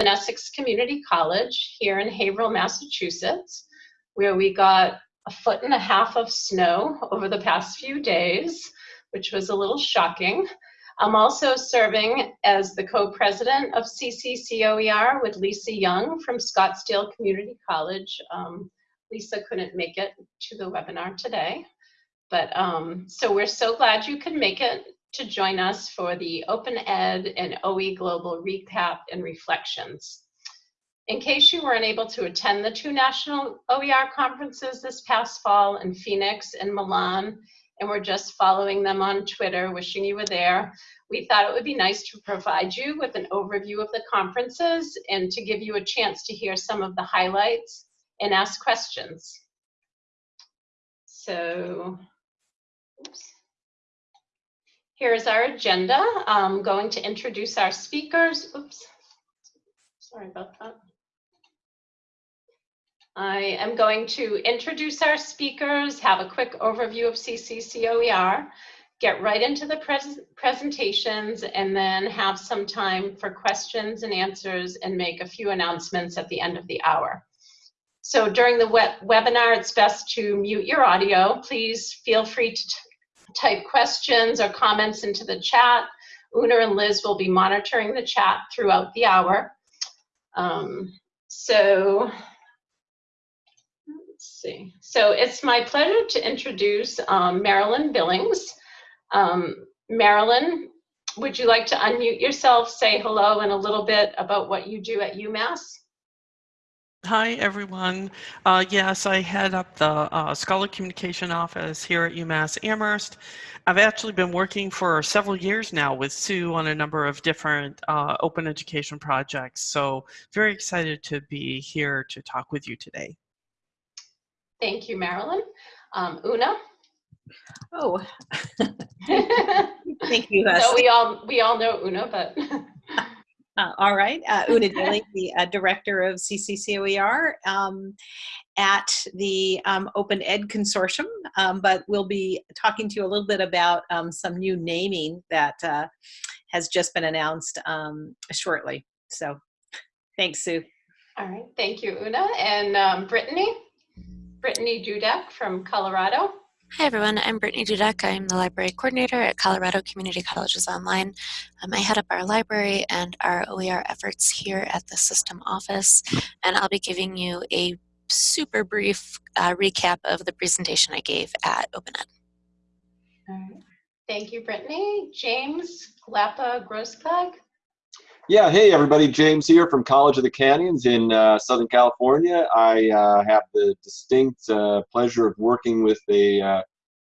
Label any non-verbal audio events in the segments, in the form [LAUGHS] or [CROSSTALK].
in Essex Community College here in Haverhill, Massachusetts, where we got a foot and a half of snow over the past few days, which was a little shocking. I'm also serving as the co-president of CCCOER with Lisa Young from Scottsdale Community College. Um, Lisa couldn't make it to the webinar today. But um, so we're so glad you could make it to join us for the Open Ed and OE Global Recap and Reflections. In case you weren't able to attend the two national OER conferences this past fall in Phoenix and Milan, and we're just following them on Twitter, wishing you were there, we thought it would be nice to provide you with an overview of the conferences and to give you a chance to hear some of the highlights and ask questions. So, oops. Here's our agenda. I'm going to introduce our speakers. Oops, sorry about that. I am going to introduce our speakers, have a quick overview of CCCOER, get right into the pres presentations, and then have some time for questions and answers and make a few announcements at the end of the hour. So during the web webinar, it's best to mute your audio. Please feel free to type questions or comments into the chat. Una and Liz will be monitoring the chat throughout the hour. Um, so let's see. So it's my pleasure to introduce um, Marilyn Billings. Um, Marilyn, would you like to unmute yourself, say hello and a little bit about what you do at UMass? Hi, everyone. Uh, yes, I head up the uh, Scholar Communication Office here at UMass Amherst. I've actually been working for several years now with Sue on a number of different uh, open education projects. So very excited to be here to talk with you today. Thank you, Marilyn. Um, Una? Oh, [LAUGHS] thank you. so we all we all know Una, but [LAUGHS] Uh, all right, uh, Una [LAUGHS] Daly, the uh, director of CCCOER um, at the um, Open Ed Consortium, um, but we'll be talking to you a little bit about um, some new naming that uh, has just been announced um, shortly. So thanks, Sue. All right, thank you, Una. And um, Brittany? Brittany Dudek from Colorado. Hi everyone, I'm Brittany Dudek. I'm the library coordinator at Colorado Community Colleges Online. Um, I head up our library and our OER efforts here at the system office, and I'll be giving you a super brief uh, recap of the presentation I gave at OpenEd. All right. Thank you, Brittany. James Glapa Grossklag. Yeah, hey everybody, James here from College of the Canyons in uh, Southern California. I uh, have the distinct uh, pleasure of working with a uh,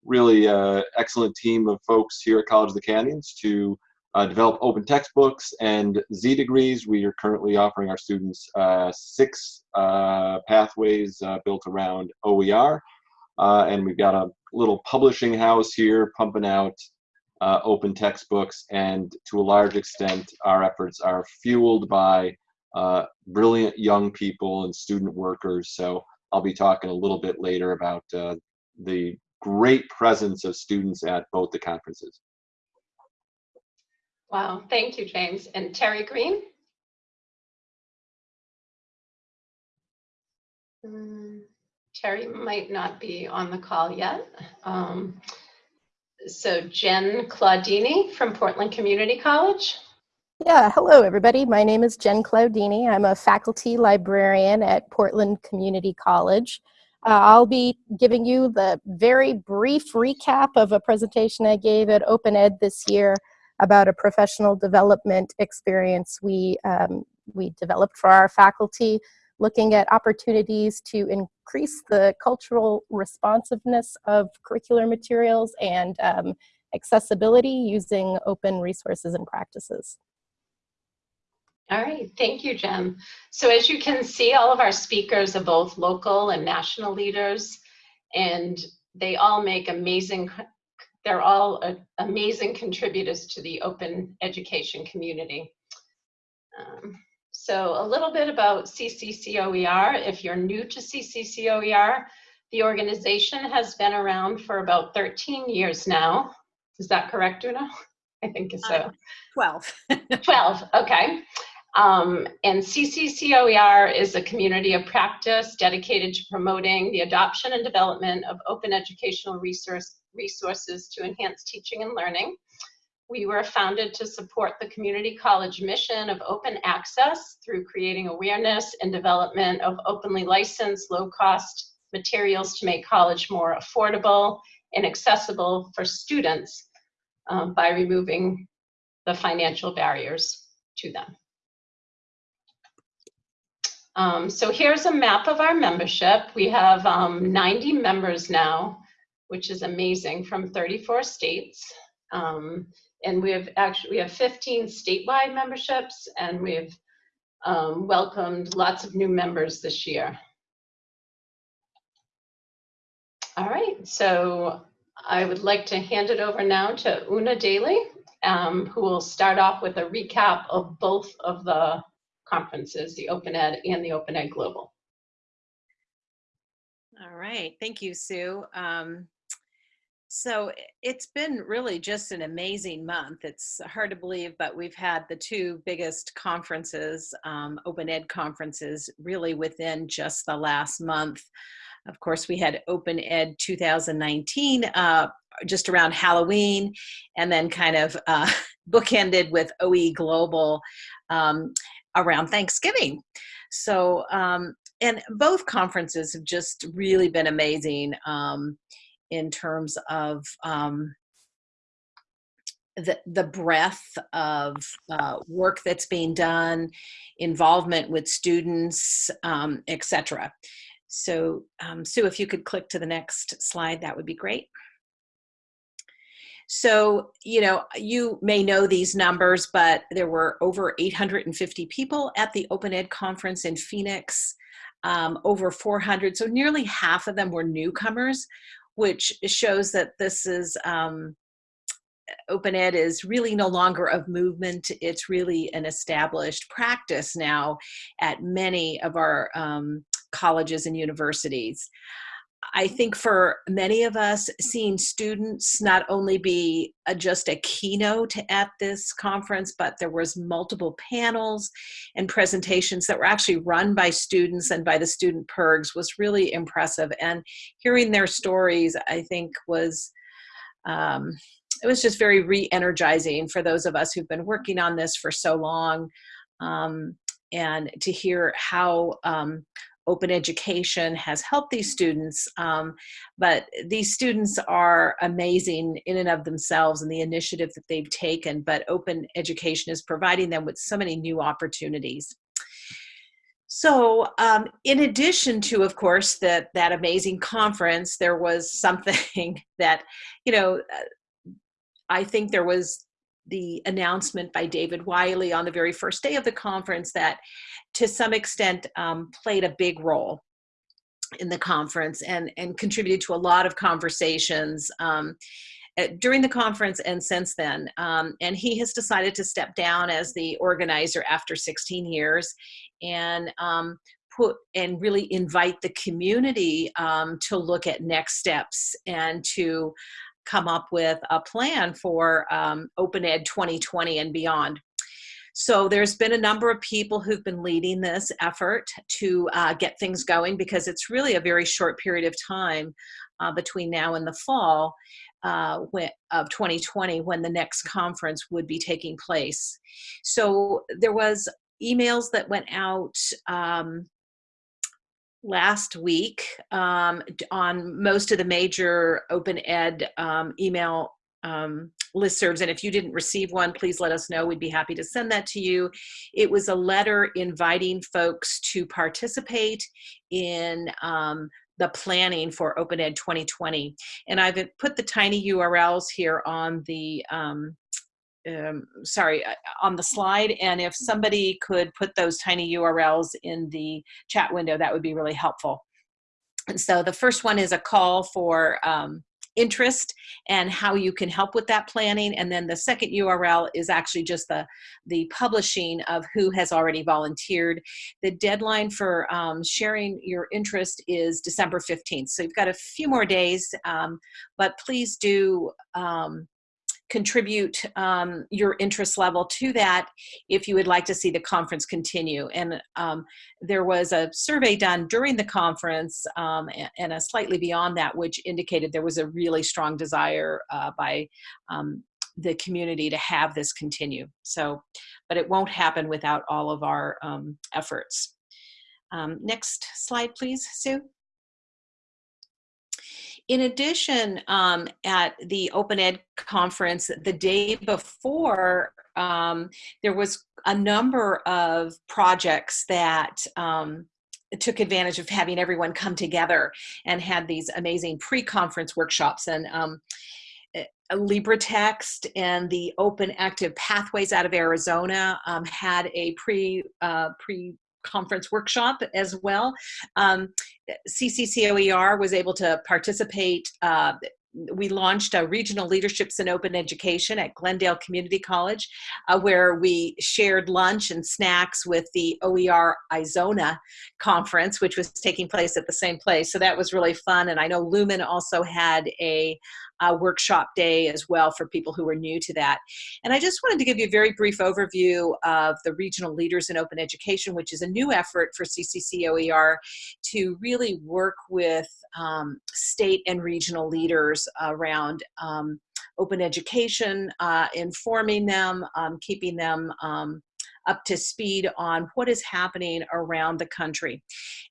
really uh, excellent team of folks here at College of the Canyons to uh, develop open textbooks and Z degrees. We are currently offering our students six pathways built around OER. and we've got a little publishing house here pumping out uh, open textbooks, and to a large extent, our efforts are fueled by uh, brilliant young people and student workers. So I'll be talking a little bit later about uh, the great presence of students at both the conferences. Wow, thank you, James. And Terry Greene? Um, Terry might not be on the call yet. Um, so Jen Klaudinyi from Portland Community College. Yeah, hello everybody. My name is Jen Klaudinyi. I'm a faculty librarian at Portland Community College. Uh, I'll be giving you the very brief recap of a presentation I gave at Open Ed this year about a professional development experience we, um, we developed for our faculty looking at opportunities to increase the cultural responsiveness of curricular materials and um, accessibility using open resources and practices. All right, thank you, Jen. So as you can see, all of our speakers are both local and national leaders, and they all make amazing, they're all uh, amazing contributors to the open education community. Um, so a little bit about CCCOER. If you're new to CCCOER, the organization has been around for about 13 years now. Is that correct, Una? [LAUGHS] I think so. Uh, 12. [LAUGHS] 12, okay. Um, and CCCOER is a community of practice dedicated to promoting the adoption and development of open educational resource, resources to enhance teaching and learning. We were founded to support the community college mission of open access through creating awareness and development of openly licensed, low-cost materials to make college more affordable and accessible for students um, by removing the financial barriers to them. Um, so here's a map of our membership. We have um, 90 members now, which is amazing from 34 states. Um, and we have actually, we have 15 statewide memberships and we've um, welcomed lots of new members this year. All right, so I would like to hand it over now to Una Daly, um, who will start off with a recap of both of the conferences, the Open Ed and the Open Ed Global. All right, thank you, Sue. Um, so it's been really just an amazing month. It's hard to believe, but we've had the two biggest conferences, um, Open Ed conferences, really within just the last month. Of course, we had Open Ed 2019 uh, just around Halloween, and then kind of uh, [LAUGHS] bookended with OE Global um, around Thanksgiving. So, um, and both conferences have just really been amazing um, in terms of um, the, the breadth of uh, work that's being done, involvement with students, um, etc. So um, Sue, if you could click to the next slide, that would be great. So, you know, you may know these numbers, but there were over 850 people at the Open Ed conference in Phoenix, um, over 400. So nearly half of them were newcomers, which shows that this is, um, Open Ed is really no longer of movement. It's really an established practice now at many of our um, colleges and universities. I think for many of us, seeing students not only be a, just a keynote at this conference, but there was multiple panels and presentations that were actually run by students and by the student PIRGs was really impressive. And hearing their stories, I think was, um, it was just very re-energizing for those of us who've been working on this for so long. Um, and to hear how um, open education has helped these students, um, but these students are amazing in and of themselves and the initiative that they've taken, but open education is providing them with so many new opportunities. So um, in addition to, of course, that, that amazing conference, there was something [LAUGHS] that, you know, uh, I think there was the announcement by David Wiley on the very first day of the conference that to some extent um, played a big role in the conference and, and contributed to a lot of conversations um, during the conference and since then. Um, and he has decided to step down as the organizer after 16 years and um, put and really invite the community um, to look at next steps and to come up with a plan for um, Open Ed 2020 and beyond. So there's been a number of people who've been leading this effort to uh, get things going because it's really a very short period of time uh, between now and the fall uh, of 2020 when the next conference would be taking place. So there was emails that went out um, last week um, on most of the major open ed um, email um, listservs. And if you didn't receive one, please let us know. We'd be happy to send that to you. It was a letter inviting folks to participate in um, the planning for Open Ed 2020. And I've put the tiny URLs here on the um, um, sorry, uh, on the slide. And if somebody could put those tiny URLs in the chat window, that would be really helpful. And so the first one is a call for um, interest and how you can help with that planning. And then the second URL is actually just the, the publishing of who has already volunteered. The deadline for um, sharing your interest is December 15th. So you've got a few more days, um, but please do um, contribute um, your interest level to that if you would like to see the conference continue. And um, there was a survey done during the conference um, and, a slightly beyond that, which indicated there was a really strong desire uh, by um, the community to have this continue. So, but it won't happen without all of our um, efforts. Um, next slide, please, Sue. In addition, um, at the Open Ed conference, the day before, um, there was a number of projects that um, took advantage of having everyone come together and had these amazing pre-conference workshops and um, eh, LibreText and the Open Active Pathways out of Arizona um, had a pre uh, pre conference workshop as well. Um, CCCOER was able to participate uh, we launched a regional leaderships in open education at glendale community college uh, where we shared lunch and snacks with the oer izona conference which was taking place at the same place so that was really fun and i know lumen also had a uh, workshop day as well for people who are new to that. And I just wanted to give you a very brief overview of the Regional Leaders in Open Education, which is a new effort for CCCOER to really work with um, state and regional leaders around um, open education, uh, informing them, um, keeping them um, up to speed on what is happening around the country.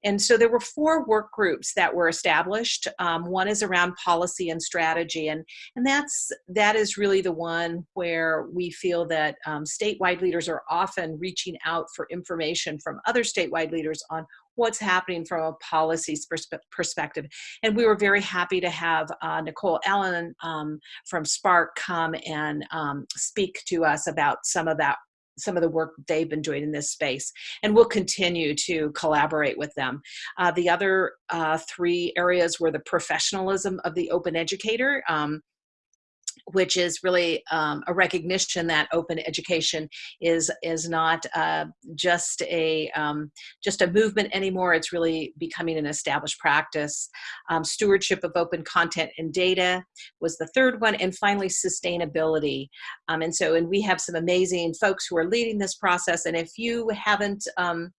And so there were four work groups that were established. Um, one is around policy and strategy, and, and that's, that is really the one where we feel that um, statewide leaders are often reaching out for information from other statewide leaders on what's happening from a policy perspective. And we were very happy to have uh, Nicole Allen um, from SPARC come and um, speak to us about some of that some of the work they've been doing in this space and we'll continue to collaborate with them. Uh, the other uh, three areas were the professionalism of the open educator um, which is really um, a recognition that open education is is not uh, just a um, just a movement anymore. It's really becoming an established practice. Um, stewardship of open content and data was the third one, and finally sustainability. Um, and so, and we have some amazing folks who are leading this process. And if you haven't um,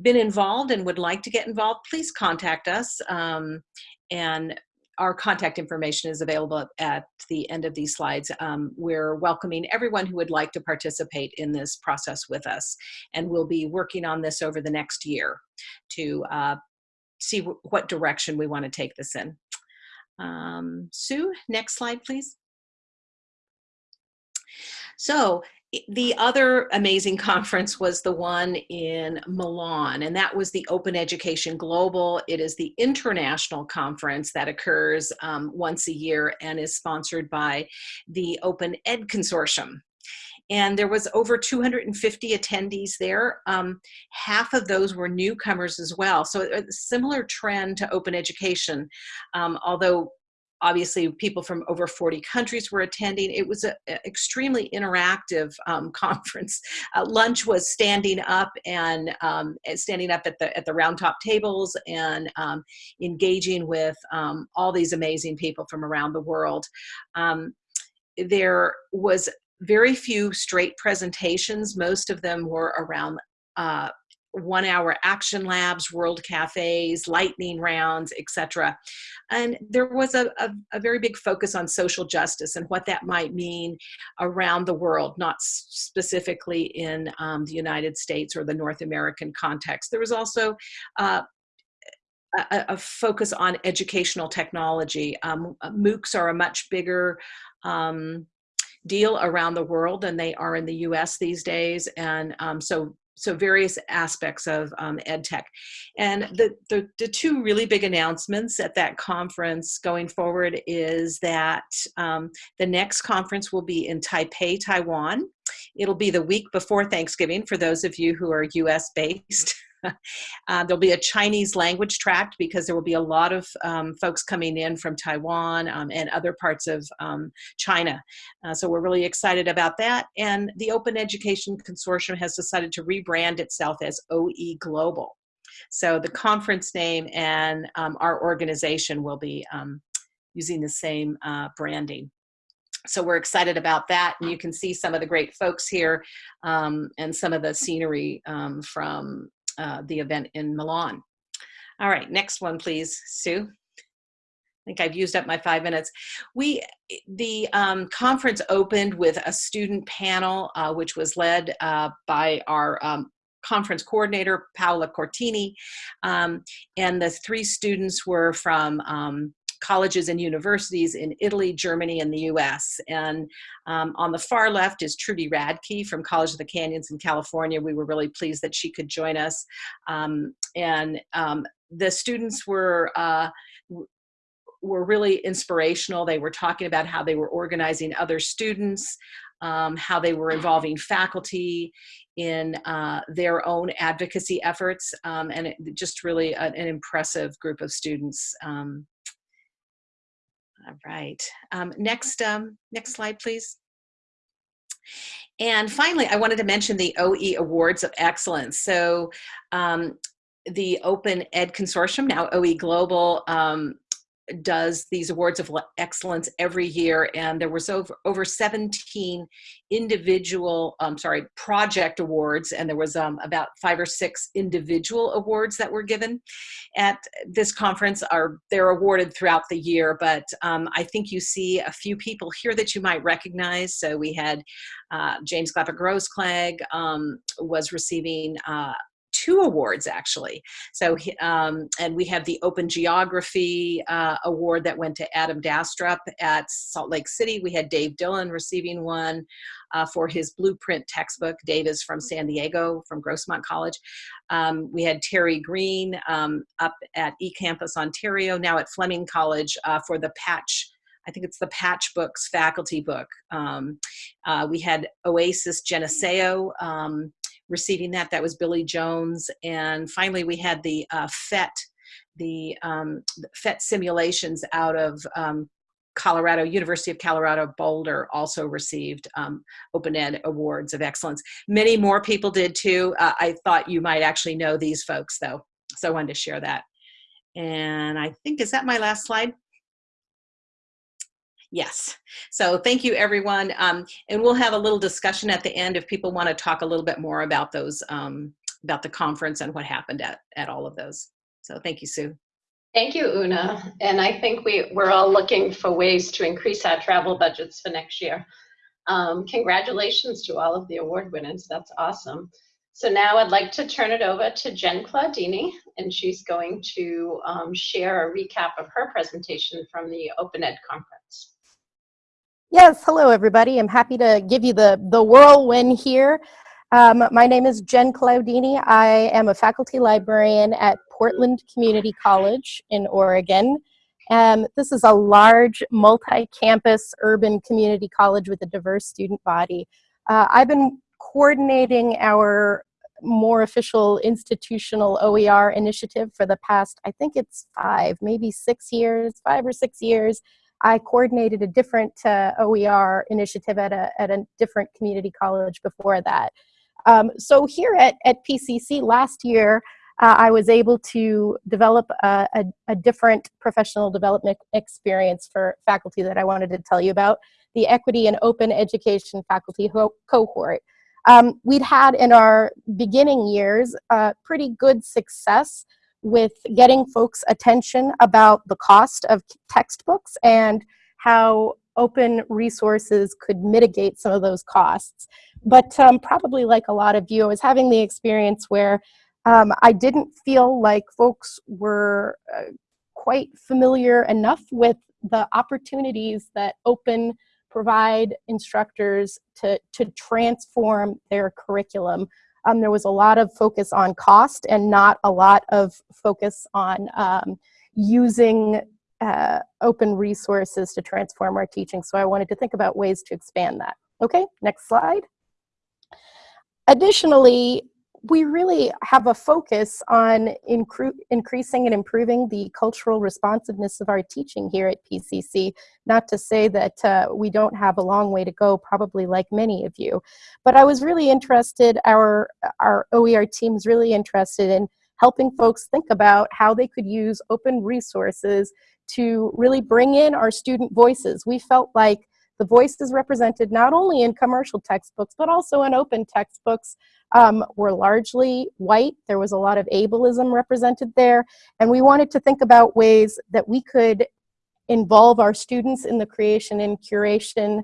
been involved and would like to get involved, please contact us. Um, and our contact information is available at the end of these slides. Um, we're welcoming everyone who would like to participate in this process with us. And we'll be working on this over the next year to uh, see what direction we want to take this in. Um, Sue, next slide, please. So the other amazing [LAUGHS] conference was the one in Milan, and that was the Open Education Global. It is the international conference that occurs um, once a year and is sponsored by the Open Ed Consortium. And there was over 250 attendees there. Um, half of those were newcomers as well. So a similar trend to open education, um, although obviously people from over 40 countries were attending. It was an extremely interactive um, [LAUGHS] conference. Uh, lunch was standing up and um, standing up at the at the round top tables and um, engaging with um, all these amazing people from around the world. Um, there was very few straight presentations. Most of them were around uh, one hour action labs, world cafes, lightning rounds, etc. And there was a, a, a, very big focus on social justice and what that might mean around the world, not specifically in um, the United States or the North American context. There was also uh, a, a, focus on educational technology. Um, MOOCs are a much bigger um, deal around the world than they are in the US these days. And um, so so various aspects of um, ed tech. And the, the, the, two really big announcements at that conference going forward is that um, the next conference will be in Taipei, Taiwan. It'll be the week before Thanksgiving for those of you who are US based. [LAUGHS] [LAUGHS] uh, there'll be a Chinese language tract because there will be a lot of um, folks coming in from Taiwan um, and other parts of um, China. Uh, so we're really excited about that. And the Open Education Consortium has decided to rebrand itself as OE Global. So the conference name and um, our organization will be um, using the same uh, branding. so we're excited about that. And you can see some of the great folks here um, and some of the scenery um, from uh, the event in Milan. All right, next one, please, Sue. I think I've used up my five minutes. We, the um, conference opened with a student panel, uh, which was led uh, by our um, conference coordinator, Paola Cortini. Um, and the three students were from um, colleges and universities in Italy, Germany, and the US. And um, on the far left is Trudy Radke from College of the Canyons in California. We were really pleased that she could join us. Um, and um, the students were uh, were really inspirational. They were talking about how they were organizing other students, um, how they were involving faculty in uh, their own advocacy efforts, um, and it, just really a, an impressive group of students. Um, all right. Um, next, um, next slide, please. And finally, I wanted to mention the OE Awards of Excellence. So um, the Open Ed Consortium, now OE Global, um, does these awards of excellence every year and there was over over 17 individual um, sorry project awards and there was um, about five or six individual awards that were given at this conference. Are they're awarded throughout the year but um, I think you see a few people here that you might recognize. So we had uh, James Glapa Grossklag um, was receiving uh, two awards actually. So, um, and we have the Open Geography uh, Award that went to Adam Dastrup at Salt Lake City. We had Dave Dillon receiving one uh, for his Blueprint textbook. Dave is from San Diego, from Grossmont College. Um, we had Terry Greene um, up at eCampus Ontario, now at Fleming College uh, for the Patch I think it's the Patch Books faculty book. Um, uh, we had Oasis Geneseo um, receiving that. That was Billy Jones. And finally, we had the uh, PhET, the um, PhET simulations out of um, Colorado, University of Colorado Boulder also received um, Open Ed Awards of Excellence. Many more people did too. Uh, I thought you might actually know these folks though, so I wanted to share that. And I think, is that my last slide? Yes. So thank you, everyone. Um, and we'll have a little discussion at the end if people want to talk a little bit more about those, um, about the conference and what happened at, at all of those. So thank you, Sue. Thank you, Una. And I think we, we're all looking for ways to increase our travel budgets for next year. Um, congratulations to all of the award winners. That's awesome. So now I'd like to turn it over to Jen Klaudinyi, and she's going to um, share a recap of her presentation from the Open Ed Conference. Yes, hello everybody. I'm happy to give you the, the whirlwind here. Um, my name is Jen Klaudinyi. I am a faculty librarian at Portland Community College in Oregon. Um, this is a large multi-campus urban community college with a diverse student body. Uh, I've been coordinating our more official institutional OER initiative for the past, I think it's five, maybe six years, five or six years. I coordinated a different uh, OER initiative at a, at a different community college before that. Um, so here at, at PCC last year, uh, I was able to develop a, a, a, different professional development experience for faculty that I wanted to tell you about, the Equity and Open Education Faculty Cohort. Um, we'd had in our beginning years uh, pretty good success with getting folks' attention about the cost of textbooks and how open resources could mitigate some of those costs. But um, probably like a lot of you, I was having the experience where um, I didn't feel like folks were uh, quite familiar enough with the opportunities that open provide instructors to, to transform their curriculum um, there was a lot of focus on cost and not a lot of focus on um, using uh, open resources to transform our teaching. So I wanted to think about ways to expand that. Okay, next slide. Additionally, we really have a focus on increasing and improving the cultural responsiveness of our teaching here at PCC. Not to say that uh, we don't have a long way to go, probably like many of you. But I was really interested, our, our OER team is really interested in helping folks think about how they could use open resources to really bring in our student voices. We felt like the voices represented not only in commercial textbooks, but also in open textbooks um, were largely white. There was a lot of ableism represented there. And we wanted to think about ways that we could involve our students in the creation and curation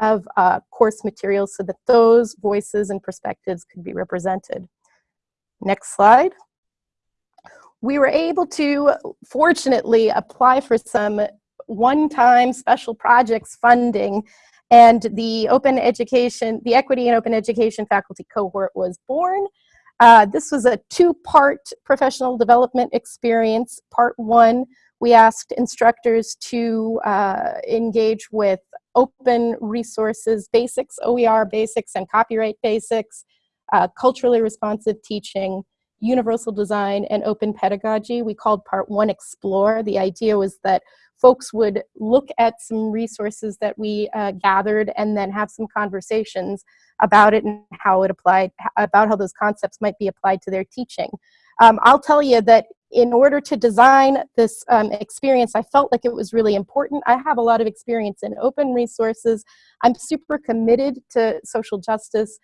of uh, course materials so that those voices and perspectives could be represented. Next slide. We were able to, fortunately, apply for some one-time special projects funding and the open education, the equity and open education faculty cohort was born. Uh, this was a two-part professional development experience. Part one, we asked instructors to uh, engage with open resources basics, OER basics and copyright basics, uh, culturally responsive teaching, universal design, and open pedagogy. We called part one Explore. The idea was that folks would look at some resources that we uh, gathered and then have some conversations about it and how it applied, about how those concepts might be applied to their teaching. Um, I'll tell you that in order to design this um, experience, I felt like it was really important. I have a lot of experience in open resources. I'm super committed to social justice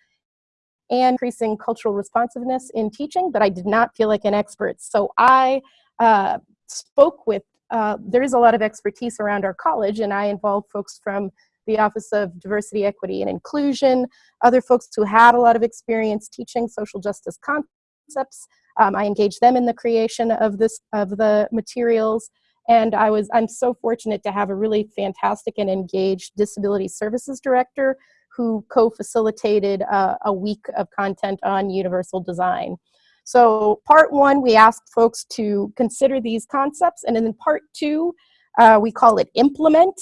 and increasing cultural responsiveness in teaching, but I did not feel like an expert. So I uh, spoke with uh, there is a lot of expertise around our college and I involve folks from the Office of Diversity, Equity, and Inclusion, other folks who had a lot of experience teaching social justice concepts. Um, I engaged them in the creation of this of the materials, and I was I'm so fortunate to have a really fantastic and engaged disability services director who co-facilitated uh, a week of content on universal design. So part one, we asked folks to consider these concepts. And in part two, uh, we call it implement.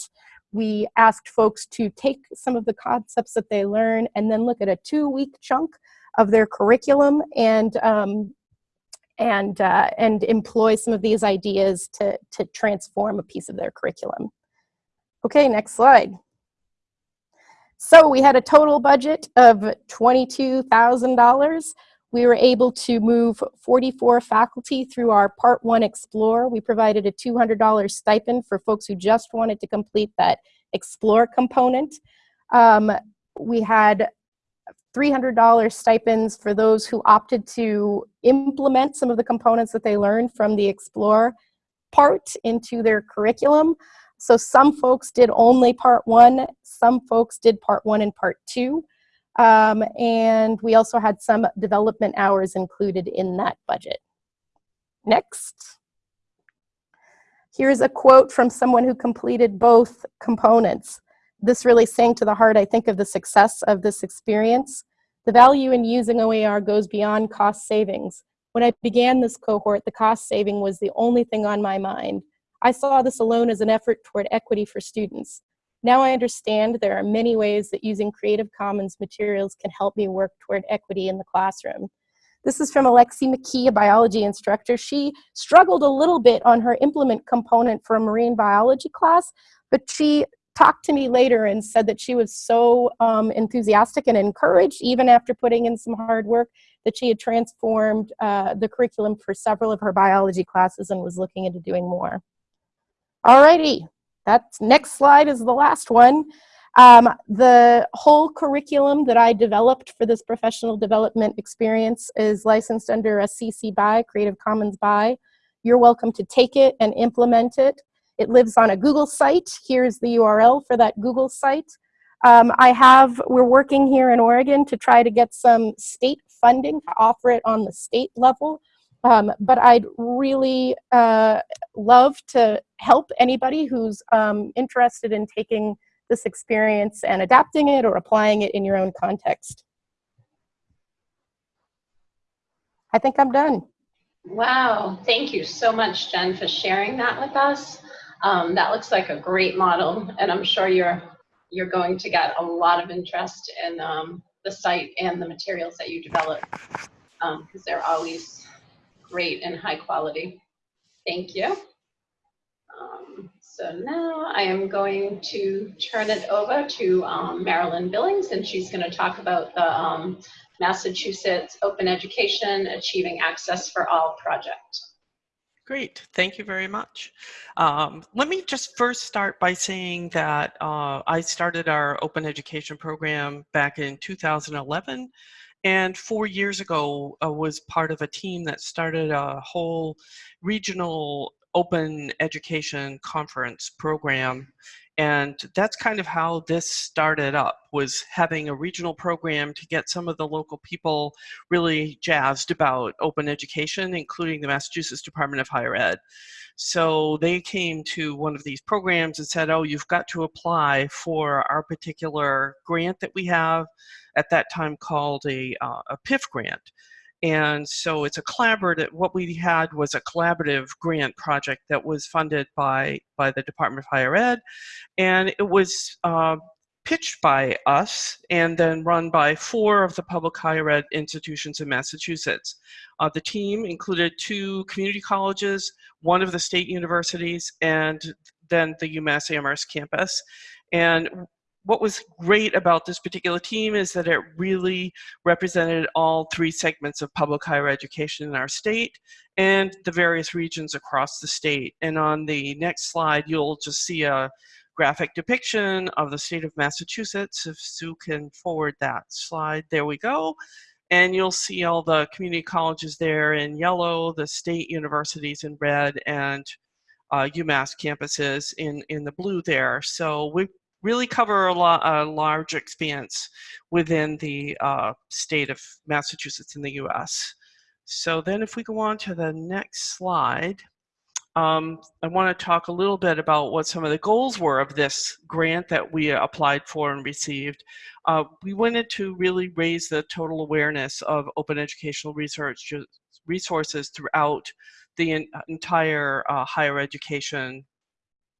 We asked folks to take some of the concepts that they learn and then look at a two week chunk of their curriculum and um, and uh, and employ some of these ideas to, to transform a piece of their curriculum. Okay, next slide. So we had a total budget of $22,000 we were able to move 44 faculty through our Part 1 Explore. We provided a $200 stipend for folks who just wanted to complete that Explore component. Um, we had $300 stipends for those who opted to implement some of the components that they learned from the Explore part into their curriculum. So some folks did only part one, some folks did part one and part two. Um, and we also had some development hours included in that budget. Next. Here's a quote from someone who completed both components. This really sang to the heart, I think, of the success of this experience. The value in using OER goes beyond cost savings. When I began this cohort, the cost saving was the only thing on my mind. I saw this alone as an effort toward equity for students. Now I understand there are many ways that using Creative Commons materials can help me work toward equity in the classroom. This is from Alexi McKee, a biology instructor. She struggled a little bit on her implement component for a marine biology class, but she talked to me later and said that she was so um, enthusiastic and encouraged, even after putting in some hard work, that she had transformed uh, the curriculum for several of her biology classes and was looking into doing more. Alrighty, that next slide is the last one. Um, the whole curriculum that I developed for this professional development experience is licensed under a CC BY, Creative Commons BY. You're welcome to take it and implement it. It lives on a Google site. Here's the URL for that Google site. Um, I have, we're working here in Oregon to try to get some state funding to offer it on the state level. Um, but I'd really uh, love to help anybody who's um, interested in taking this experience and adapting it or applying it in your own context. I think I'm done. Wow, thank you so much, Jen, for sharing that with us. Um, that looks like a great model, and I'm sure you're you're going to get a lot of interest in um, the site and the materials that you develop because um, they're always great and high quality. Thank you. Um, so now I am going to turn it over to um, Marilyn Billings, and she's going to talk about the um, Massachusetts Open Education Achieving Access for All project. Great, thank you very much. Um, let me just first start by saying that uh, I started our open education program back in 2011 and four years ago uh, was part of a team that started a whole regional open education conference program and that's kind of how this started up was having a regional program to get some of the local people really jazzed about open education including the massachusetts department of higher ed. So they came to one of these programs and said oh you've got to apply for our particular grant that we have at that time called a, uh, a PIF grant and so it's a collaborative, what we had was a collaborative grant project that was funded by, by the Department of Higher Ed. And it was uh, pitched by us and then run by four of the public higher ed institutions in Massachusetts. Uh, the team included two community colleges, one of the state universities, and then the UMass Amherst campus. And what was great about this particular team is that it really represented all three segments of public higher education in our state and the various regions across the state. And on the next slide, you'll just see a graphic depiction of the state of Massachusetts. If Sue can forward that slide, there we go. And you'll see all the community colleges there in yellow, the state universities in red, and uh, UMass campuses in, in the blue there. So we really cover a, lot, a large expanse within the uh, state of Massachusetts in the US. So then if we go on to the next slide, um, I want to talk a little bit about what some of the goals were of this grant that we applied for and received. Uh, we wanted to really raise the total awareness of open educational research resources throughout the entire uh, higher education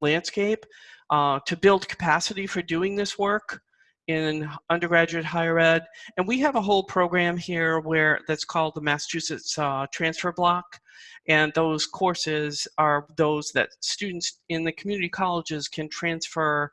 landscape uh, to build capacity for doing this work in undergraduate higher ed. And we have a whole program here where that's called the Massachusetts uh, Transfer Block. And those courses are those that students in the community colleges can transfer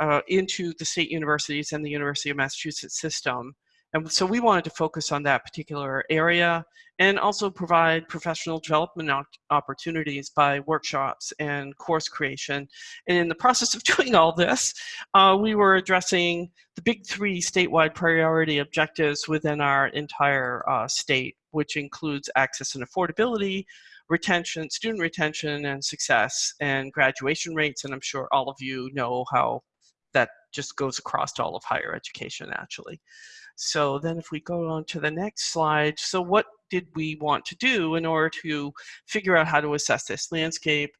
uh, into the state universities and the University of Massachusetts system. And so we wanted to focus on that particular area and also provide professional development opportunities by workshops and course creation. And in the process of [LAUGHS] doing all this, uh, we were addressing the big three statewide priority objectives within our entire uh, state, which includes access and affordability, retention, student retention and success, and graduation rates. And I'm sure all of you know how that just goes across to all of higher education, actually. So then if we go on to the next slide, so what did we want to do in order to figure out how to assess this landscape?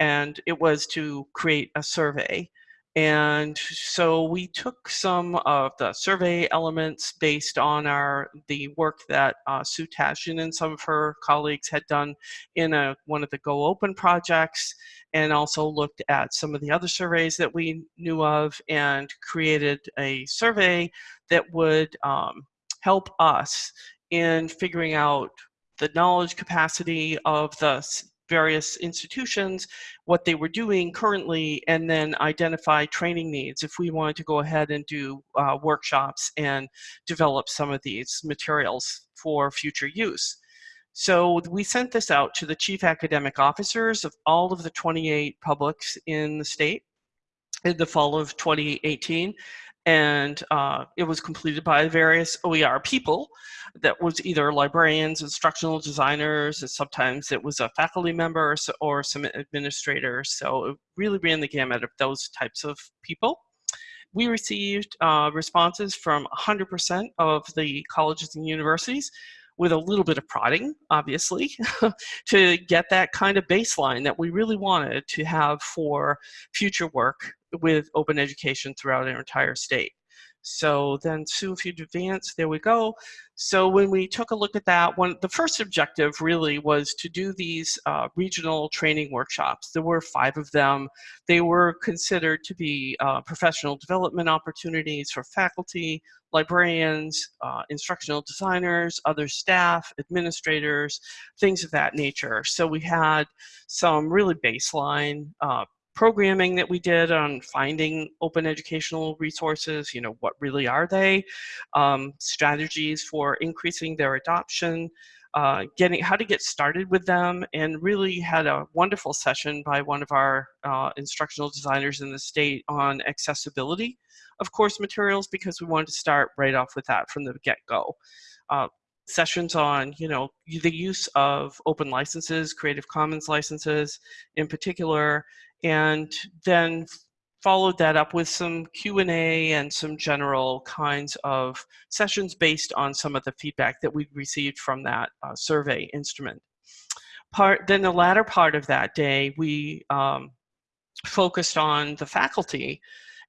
And it was to create a survey. And so we took some of the survey elements based on our the work that uh, Sue Tashjian and some of her colleagues had done in a, one of the Go Open projects, and also looked at some of the other surveys that we knew of and created a survey that would um, help us in figuring out the knowledge capacity of the various institutions, what they were doing currently, and then identify training needs if we wanted to go ahead and do uh, workshops and develop some of these materials for future use. So we sent this out to the chief academic officers of all of the 28 publics in the state in the fall of 2018 and uh, it was completed by various OER people that was either librarians, instructional designers, and sometimes it was a faculty member or some administrators. So it really ran the gamut of those types of people. We received uh, responses from 100% of the colleges and universities with a little bit of prodding, obviously, [LAUGHS] to get that kind of baseline that we really wanted to have for future work with open education throughout our entire state. So then Sue, if you'd advance, there we go. So when we took a look at that, one the first objective really was to do these uh, regional training workshops. There were five of them. They were considered to be uh, professional development opportunities for faculty, librarians, uh, instructional designers, other staff, administrators, things of that nature. So we had some really baseline uh, programming that we did on finding open educational resources, you know, what really are they, um, strategies for increasing their adoption, uh, getting how to get started with them and really had a wonderful session by one of our uh, instructional designers in the state on accessibility of course materials because we wanted to start right off with that from the get-go. Uh, sessions on you know the use of open licenses, Creative Commons licenses in particular, and then followed that up with some Q&A and some general kinds of sessions based on some of the feedback that we received from that uh, survey instrument. Part, then the latter part of that day, we um, focused on the faculty,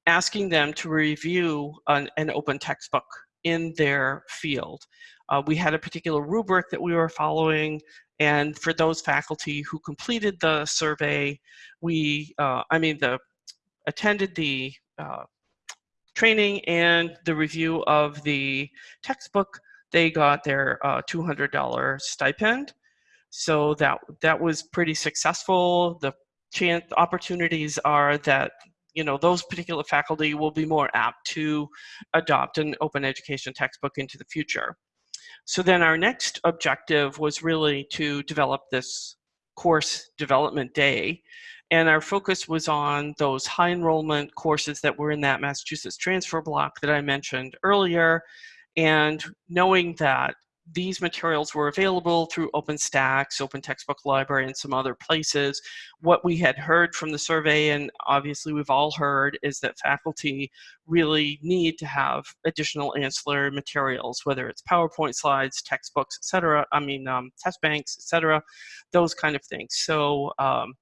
asking them to review an, an open textbook in their field. Uh, we had a particular rubric that we were following and for those faculty who completed the survey, we, uh, I mean, the attended the uh, training and the review of the textbook, they got their uh, $200 stipend. So that that was pretty successful. The chance opportunities are that you know those particular faculty will be more apt to adopt an open education textbook into the future. So then our next objective was really to develop this course development day and our focus was on those high enrollment courses that were in that Massachusetts transfer block that I mentioned earlier. And knowing that these materials were available through OpenStax, Open Textbook Library, and some other places. What we had heard from the survey, and obviously we've all heard, is that faculty really need to have additional ancillary materials, whether it's PowerPoint slides, textbooks, etc. I mean, um, test banks, etc. Those kind of things. So um,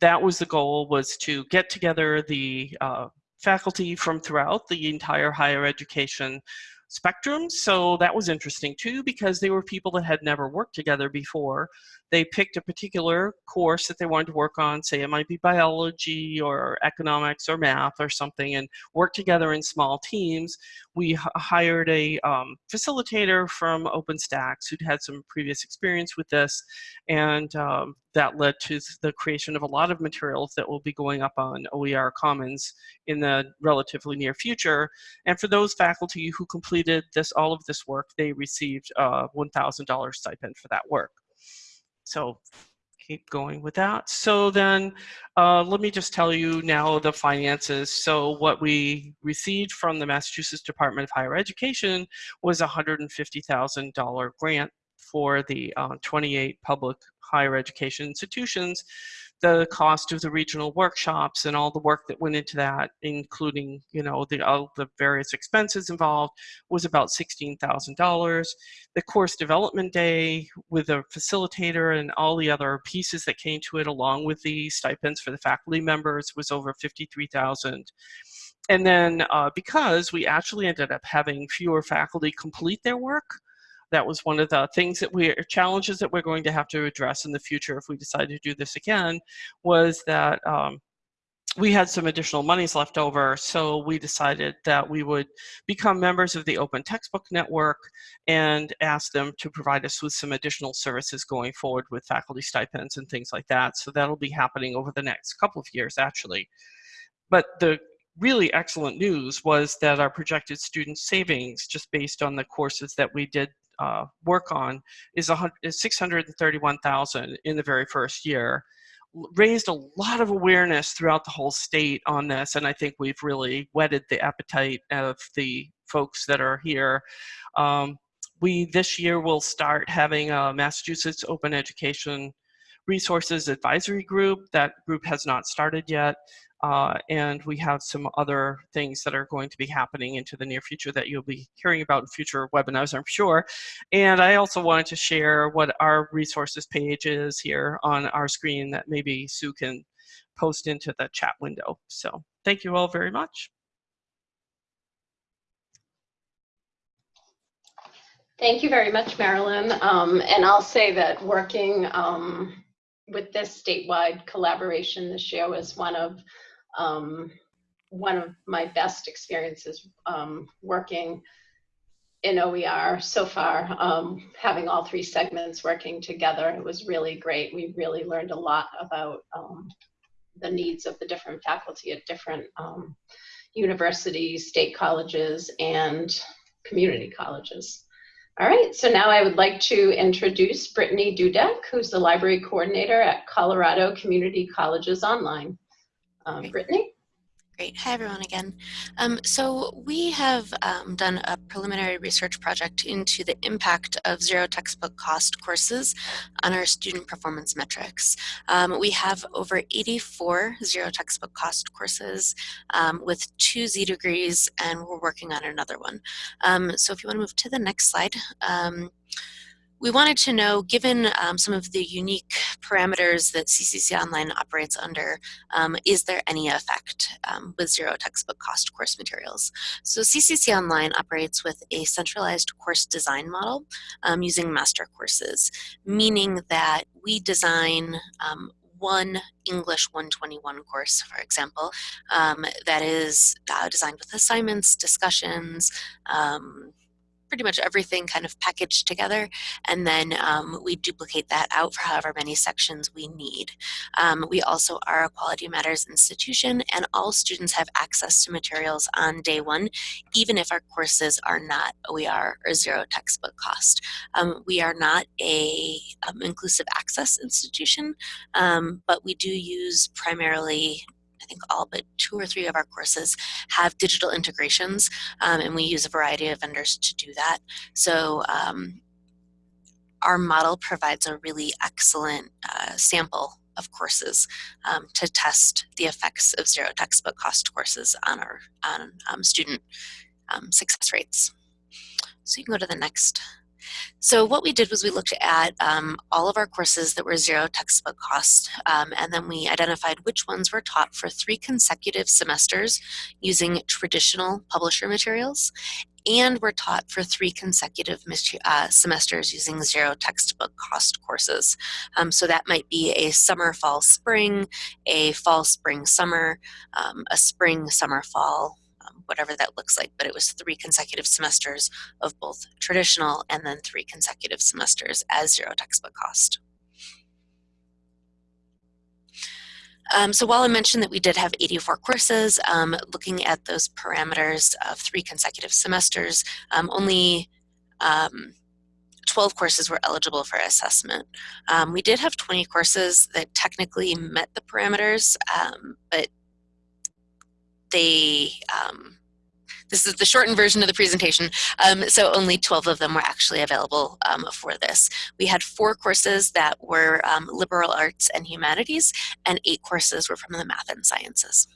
that was the goal was to get together the uh, faculty from throughout the entire higher education spectrum. So that was interesting too, because they were people that had never worked together before. They picked a particular course that they wanted to work on, say it might be biology or economics or math or something, and work together in small teams. We hired a um, facilitator from OpenStax who'd had some previous experience with this, and um, that led to the creation of a lot of materials that will be going up on OER Commons in the relatively near future. And for those faculty who completed this, all of this work, they received a $1,000 stipend for that work. So keep going with that. So then uh, let me just tell you now the finances. So what we received from the Massachusetts Department of Higher Education was a $150,000 grant for the uh, 28 public higher education institutions the cost of the regional workshops and all the work that went into that, including you know the all the various expenses involved, was about sixteen thousand dollars. The course development day with a facilitator and all the other pieces that came to it, along with the stipends for the faculty members, was over fifty-three thousand. And then uh, because we actually ended up having fewer faculty complete their work, that was one of the things that we challenges that we're going to have to address in the future if we decide to do this again was that um, we had some additional monies left over, so we decided that we would become members of the Open Textbook Network and ask them to provide us with some additional services going forward with faculty stipends and things like that. So that'll be happening over the next couple of years, actually. But the really excellent news was that our projected student savings, just based on the courses that we did uh, work on is, is 631,000 in the very first year. Raised a lot of awareness throughout the whole state on this, and I think we've really whetted the appetite of the folks that are here. Um, we this year will start having a Massachusetts Open Education Resources Advisory Group. That group has not started yet. Uh, and we have some other things that are going to be happening into the near future that you'll be hearing about in future webinars, I'm sure. And I also wanted to share what our resources page is here on our screen that maybe Sue can post into the chat window. So thank you all very much. Thank you very much, Marilyn. Um, and I'll say that working um, with this statewide collaboration this year was one of um, one of my best experiences um, working in OER so far, um, having all three segments working together. It was really great. We really learned a lot about um, the needs of the different faculty at different um, universities, state colleges, and community colleges. All right, so now I would like to introduce Brittany Dudek, who's the library coordinator at Colorado Community Colleges Online. Um, Brittany? Great. Hi, everyone, again. Um, so we have um, done a preliminary research project into the impact of zero textbook cost courses on our student performance metrics. Um, we have over 84 zero textbook cost courses um, with two Z degrees, and we're working on another one. Um, so if you want to move to the next slide. We wanted to know, given um, some of the unique parameters that CCC Online operates under, um, is there any effect um, with zero textbook cost course materials? So CCC Online operates with a centralized course design model um, using master courses, meaning that we design um, one English 121 course, for example, um, that is uh, designed with assignments, discussions, um, pretty much everything kind of packaged together and then um, we duplicate that out for however many sections we need. Um, we also are a Quality Matters institution and all students have access to materials on day one even if our courses are not OER or zero textbook cost. Um, we are not a um, inclusive access institution um, but we do use primarily I think all but two or three of our courses have digital integrations, um, and we use a variety of vendors to do that. So um, our model provides a really excellent uh, sample of courses um, to test the effects of zero textbook cost courses on our on um, student um, success rates. So you can go to the next so what we did was we looked at um, all of our courses that were zero textbook cost, um, and then we identified which ones were taught for three consecutive semesters using traditional publisher materials, and were taught for three consecutive uh, semesters using zero textbook cost courses. Um, so that might be a summer, fall, spring, a fall, spring, summer, um, a spring, summer, fall, whatever that looks like, but it was three consecutive semesters of both traditional and then three consecutive semesters as zero textbook cost. Um, so while I mentioned that we did have 84 courses, um, looking at those parameters of three consecutive semesters, um, only um, 12 courses were eligible for assessment. Um, we did have 20 courses that technically met the parameters, um, but they um, this is the shortened version of the presentation. Um, so only 12 of them were actually available um, for this. We had four courses that were um, liberal arts and humanities, and eight courses were from the math and sciences.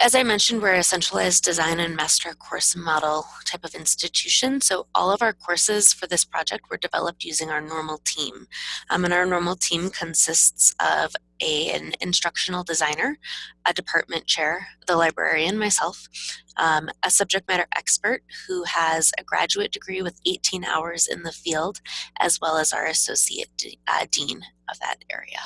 as I mentioned, we're a centralized design and master course model type of institution. So all of our courses for this project were developed using our normal team. Um, and our normal team consists of a, an instructional designer, a department chair, the librarian, myself, um, a subject matter expert who has a graduate degree with 18 hours in the field, as well as our associate uh, dean of that area.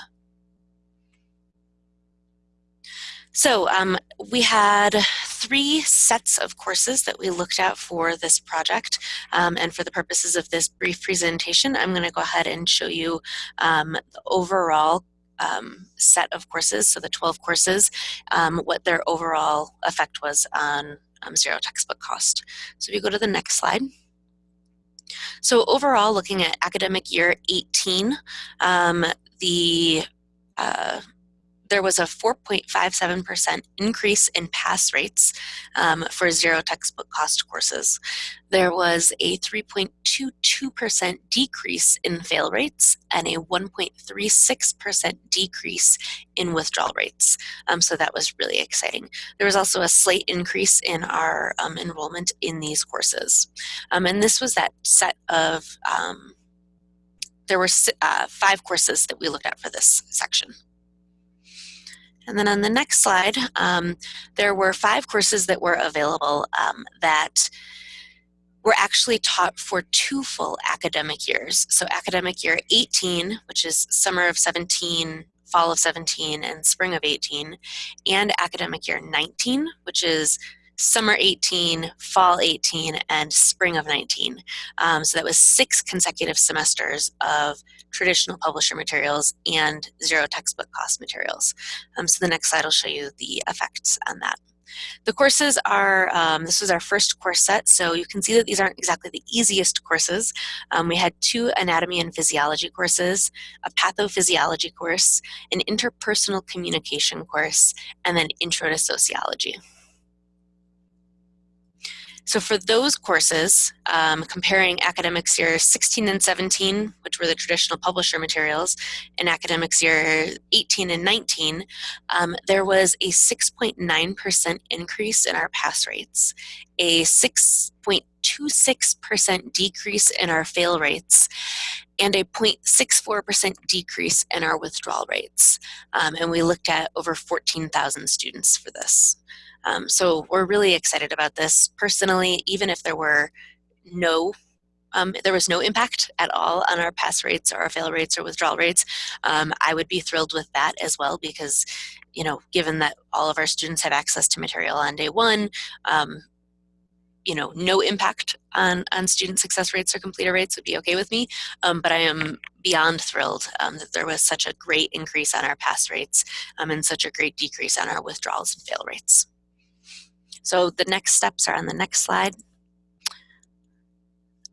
So um, we had three sets of courses that we looked at for this project. Um, and for the purposes of this brief presentation, I'm going to go ahead and show you um, the overall um, set of courses, so the 12 courses, um, what their overall effect was on um, zero textbook cost. So if you go to the next slide. So overall, looking at academic year 18, um, the uh, there was a 4.57% increase in pass rates um, for zero textbook cost courses. There was a 3.22% decrease in fail rates and a 1.36% decrease in withdrawal rates. Um, so that was really exciting. There was also a slight increase in our um, enrollment in these courses. Um, and this was that set of, um, there were uh, five courses that we looked at for this section. And then on the next slide, um, there were five courses that were available um, that were actually taught for two full academic years. So academic year 18, which is summer of 17, fall of 17, and spring of 18, and academic year 19, which is summer 18, fall 18, and spring of 19. Um, so that was six consecutive semesters of traditional publisher materials and zero textbook cost materials. Um, so the next slide will show you the effects on that. The courses are, um, this was our first course set, so you can see that these aren't exactly the easiest courses. Um, we had two anatomy and physiology courses, a pathophysiology course, an interpersonal communication course, and then intro to sociology. So for those courses, um, comparing academics year 16 and 17, which were the traditional publisher materials, and academics year 18 and 19, um, there was a 6.9% increase in our pass rates, a 6.26% decrease in our fail rates, and a 0.64% decrease in our withdrawal rates. Um, and we looked at over 14,000 students for this. Um, so we're really excited about this. Personally, even if there were no um, there was no impact at all on our pass rates or our fail rates or withdrawal rates, um, I would be thrilled with that as well because, you know, given that all of our students have access to material on day one, um, you know, no impact on, on student success rates or completer rates would be okay with me. Um, but I am beyond thrilled um, that there was such a great increase on our pass rates um, and such a great decrease on our withdrawals and fail rates. So the next steps are on the next slide.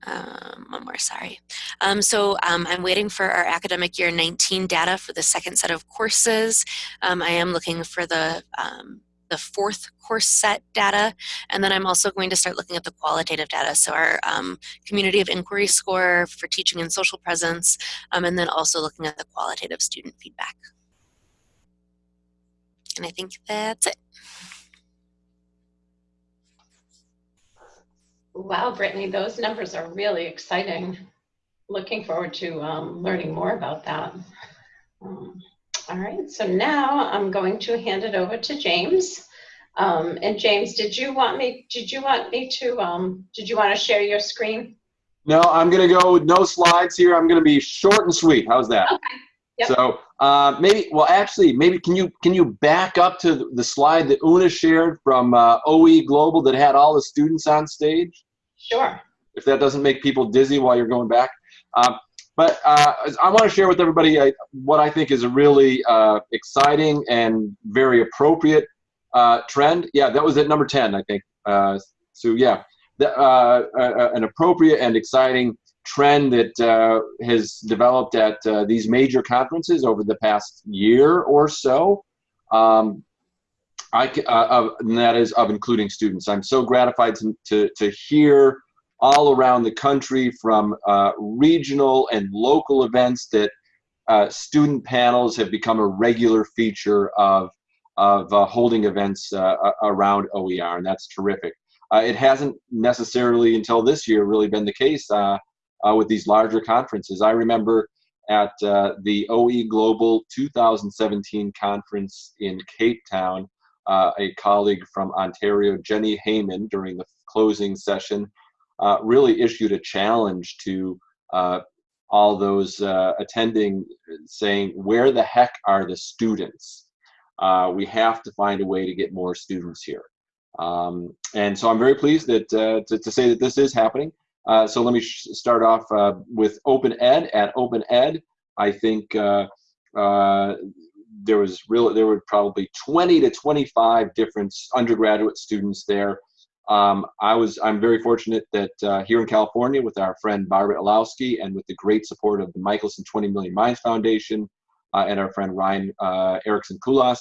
Um, one more, sorry. Um, so um, I'm waiting for our academic year 19 data for the second set of courses. Um, I am looking for the um, the fourth course set data, and then I'm also going to start looking at the qualitative data. So our um, community of inquiry score for teaching and social presence, and then also looking at the qualitative student feedback. And I think that's it. Wow, Brittany, those numbers are really exciting. Looking forward to um, learning more about that. Um, all right, so now I'm going to hand it over to James. Um, and James, did you want me? Did you want me to? Um, did you want to share your screen? No, I'm going to go with no slides here. I'm going to be short and sweet. How's that? Okay. Yep. So uh, maybe, well, actually, maybe can you can you back up to the slide that Una shared from uh, OE Global that had all the students on stage? Sure. If that doesn't make people dizzy while you're going back. Um, but uh, I want to share with everybody uh, what I think is a really uh, exciting and very appropriate uh, trend. Yeah, that was at number 10, I think. Uh, so yeah, the, uh, an appropriate and exciting trend that has developed at these major conferences over the past year or so. Um, I, uh, and that is of including students. I'm so gratified to, to, to hear all around the country from uh, regional and local events that uh, student panels have become a regular feature of, of uh, holding events uh, around OER, and that's terrific. Uh, it hasn't necessarily until this year really been the case with these larger conferences. I remember at the OE Global 2017 conference in Cape Town, uh, a colleague from Ontario, Jenni Hayman, during the closing session, uh, really issued a challenge to uh, all those uh, attending, saying, "Where the heck are the students? Uh, we have to find a way to get more students here." Um, and so I'm very pleased that uh, to, to, say that this is happening. so let me start off with Open Ed. At Open Ed, I think there was really there were probably 20 to 25 different undergraduate students there. Um, I was I'm very fortunate that uh, here in California with our friend Barbara Illowsky and with the great support of the Michelson 20 Million Minds Foundation uh, and our friend Ryan uh, Erickson Kulas,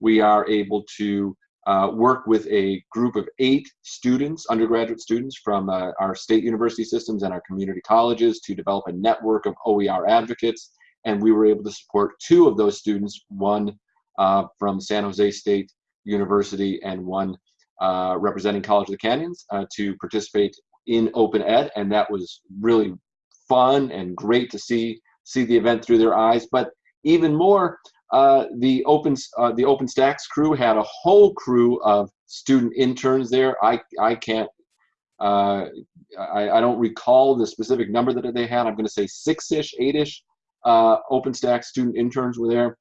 we are able to uh, work with a group of eight students, undergraduate students from uh, our state university systems and our community colleges to develop a network of OER advocates and we were able to support two of those students, one uh, from San Jose State University and one uh, representing College of the Canyons uh, to participate in Open Ed, and that was really fun and great to see see the event through their eyes. But even more, uh, the Open uh, the OpenStax crew had a whole crew of student interns there. I I can't uh, I, I don't recall the specific number that they had. I'm going to say six-ish, eight-ish uh, OpenStax student interns were there.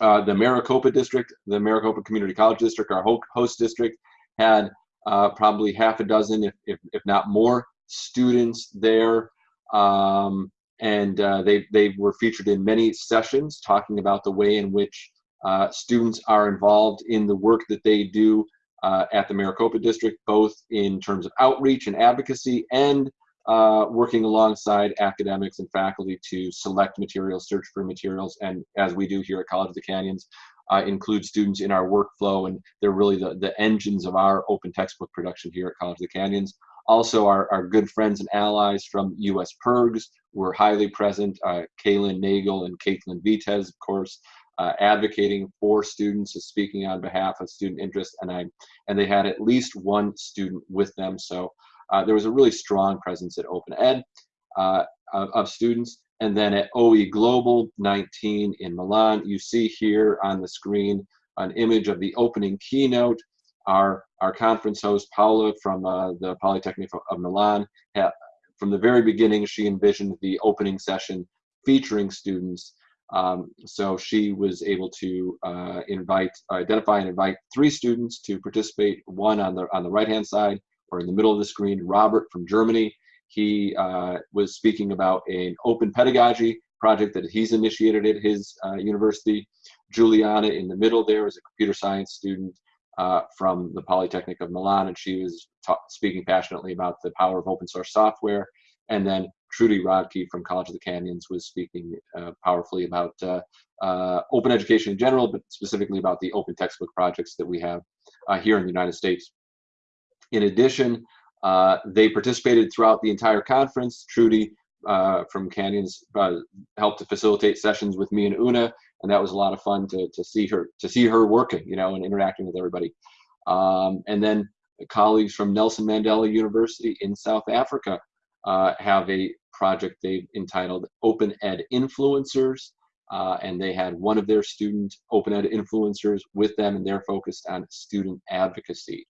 Uh, the Maricopa district, the Maricopa Community College district, our host district, had uh, probably half a dozen, if, if, if not more, students there. Um, and uh, they, they were featured in many sessions talking about the way in which uh, students are involved in the work that they do uh, at the Maricopa District, both in terms of outreach and advocacy and uh, working alongside academics and faculty to select materials, search for materials, and as we do here at College of the Canyons, uh, include students in our workflow, and they're really the, the engines of our open textbook production here at College of the Canyons. Also, our, our good friends and allies from US PIRGs were highly present. Uh, Kaylin Nagel and Caitlin Vitez, of course, uh, advocating for students, speaking on behalf of student interest, and I, and they had at least one student with them. So uh, there was a really strong presence at Open Ed uh, of, of, students. And then at OE Global 19 in Milan, you see here on the screen an image of the opening keynote. Our, our conference host, Paula from uh, the Polytechnic of Milan, from the very beginning, she envisioned the opening session featuring students. Um, so she was able to uh, invite, identify and invite three students to participate, one on the, on the right-hand side, or in the middle of the screen, Robert from Germany. He uh, was speaking about an open pedagogy project that he's initiated at his uh, university. Juliana in the middle there is a computer science student uh, from the Polytechnic of Milan, and she was speaking passionately about the power of open source software. And then Trudy Rodkey from College of the Canyons was speaking uh, powerfully about uh, uh, open education in general, but specifically about the open textbook projects that we have here in the United States. In addition, uh, they participated throughout the entire conference. Trudy uh, from Canyons uh, helped to facilitate sessions with me and Una, and that was a lot of fun to, to see her to see her working, you know, and interacting with everybody. Um, and then colleagues from Nelson Mandela University in South Africa uh, have a project they've entitled Open Ed Influencers. Uh, and they had one of their student open ed influencers with them and they're focused on student advocacy